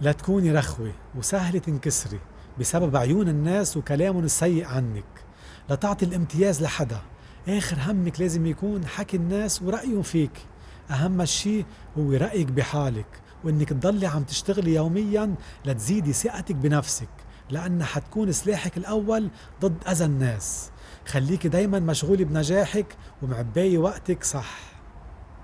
لا تكوني رخوة وسهلة تنكسري بسبب عيون الناس وكلامهم السيء عنك. لا تعطي الامتياز لحدا. آخر همك لازم يكون حكي الناس ورأيهم فيك. أهم شيء هو رأيك بحالك وإنك تضلي عم تشتغلي يوميا لتزيدي ثقتك بنفسك لأنها حتكون سلاحك الأول ضد أذى الناس. خليكي دايما مشغولة بنجاحك ومعباية وقتك صح.